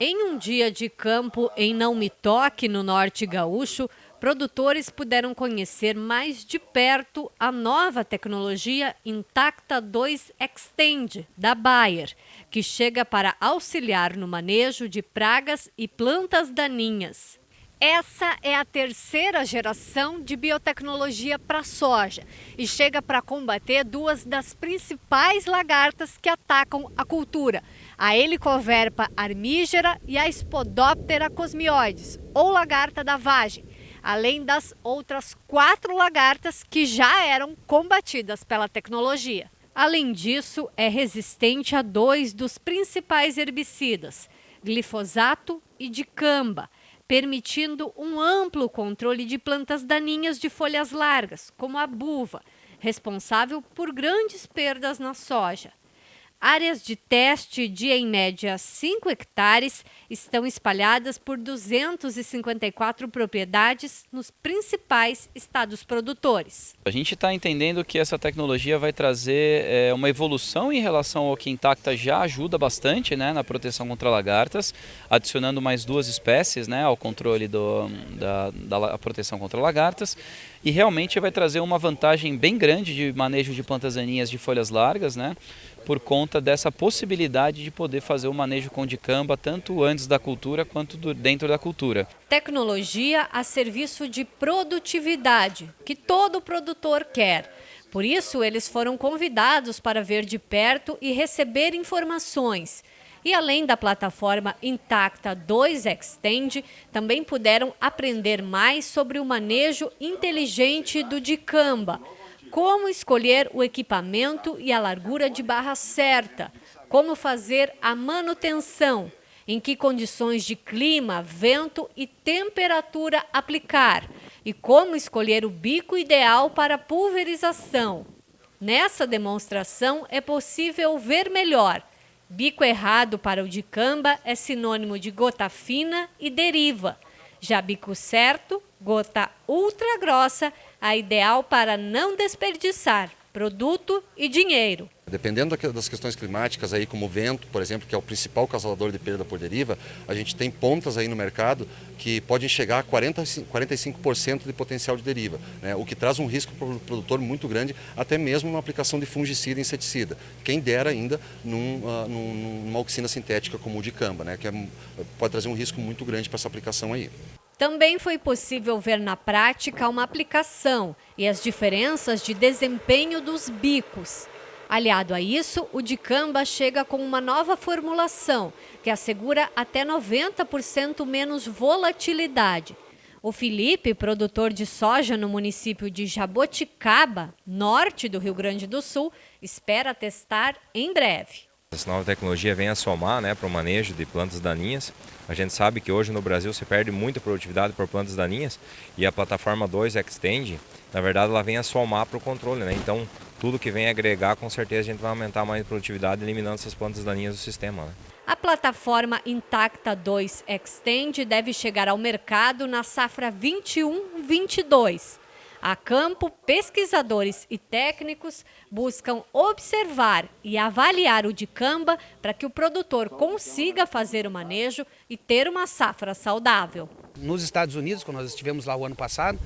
Em um dia de campo em Não Me Toque, no norte gaúcho, produtores puderam conhecer mais de perto a nova tecnologia Intacta 2 Extend da Bayer, que chega para auxiliar no manejo de pragas e plantas daninhas. Essa é a terceira geração de biotecnologia para soja e chega para combater duas das principais lagartas que atacam a cultura, a Helicoverpa armígera e a Spodoptera cosmioides, ou lagarta da vagem, além das outras quatro lagartas que já eram combatidas pela tecnologia. Além disso, é resistente a dois dos principais herbicidas, glifosato e dicamba, permitindo um amplo controle de plantas daninhas de folhas largas, como a buva, responsável por grandes perdas na soja. Áreas de teste de, em média, 5 hectares estão espalhadas por 254 propriedades nos principais estados produtores. A gente está entendendo que essa tecnologia vai trazer é, uma evolução em relação ao que Intacta já ajuda bastante né, na proteção contra lagartas, adicionando mais duas espécies né, ao controle do, da, da proteção contra lagartas. E realmente vai trazer uma vantagem bem grande de manejo de plantas daninhas de folhas largas, né, por conta dessa possibilidade de poder fazer o manejo com dicamba tanto antes da cultura quanto dentro da cultura. Tecnologia a serviço de produtividade, que todo produtor quer. Por isso, eles foram convidados para ver de perto e receber informações. E além da plataforma Intacta 2 Extend, também puderam aprender mais sobre o manejo inteligente do dicamba, como escolher o equipamento e a largura de barra certa, como fazer a manutenção, em que condições de clima, vento e temperatura aplicar e como escolher o bico ideal para pulverização. Nessa demonstração é possível ver melhor. Bico errado para o dicamba é sinônimo de gota fina e deriva. Já bico certo, gota ultra grossa, a ideal para não desperdiçar produto e dinheiro. Dependendo das questões climáticas, aí, como o vento, por exemplo, que é o principal causador de perda por deriva, a gente tem pontas aí no mercado que podem chegar a 40, 45% de potencial de deriva, né? o que traz um risco para o produtor muito grande, até mesmo na aplicação de fungicida e inseticida. Quem dera ainda num, uh, numa oxina sintética como o de camba, né? que é, pode trazer um risco muito grande para essa aplicação aí. Também foi possível ver na prática uma aplicação e as diferenças de desempenho dos bicos. Aliado a isso, o dicamba chega com uma nova formulação que assegura até 90% menos volatilidade. O Felipe, produtor de soja no município de Jaboticaba, norte do Rio Grande do Sul, espera testar em breve. Essa nova tecnologia vem a somar né, para o manejo de plantas daninhas. A gente sabe que hoje no Brasil se perde muita produtividade por plantas daninhas e a plataforma 2 Extend, na verdade, ela vem a somar para o controle. Né? Então, tudo que vem agregar, com certeza a gente vai aumentar mais a produtividade eliminando essas plantas daninhas do sistema. Né? A plataforma Intacta 2 Extend deve chegar ao mercado na safra 21-22. A campo, pesquisadores e técnicos buscam observar e avaliar o dicamba para que o produtor consiga fazer o manejo e ter uma safra saudável. Nos Estados Unidos, quando nós estivemos lá o ano passado,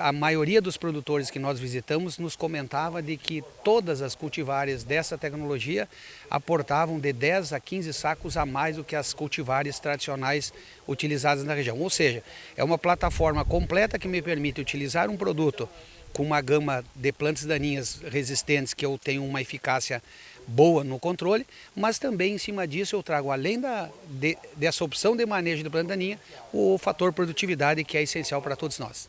a maioria dos produtores que nós visitamos nos comentava de que todas as cultivares dessa tecnologia aportavam de 10 a 15 sacos a mais do que as cultivares tradicionais utilizadas na região. Ou seja, é uma plataforma completa que me permite utilizar um produto com uma gama de plantas daninhas resistentes que eu tenho uma eficácia boa no controle, mas também em cima disso eu trago, além da, de, dessa opção de manejo de planta daninha, o fator produtividade que é essencial para todos nós.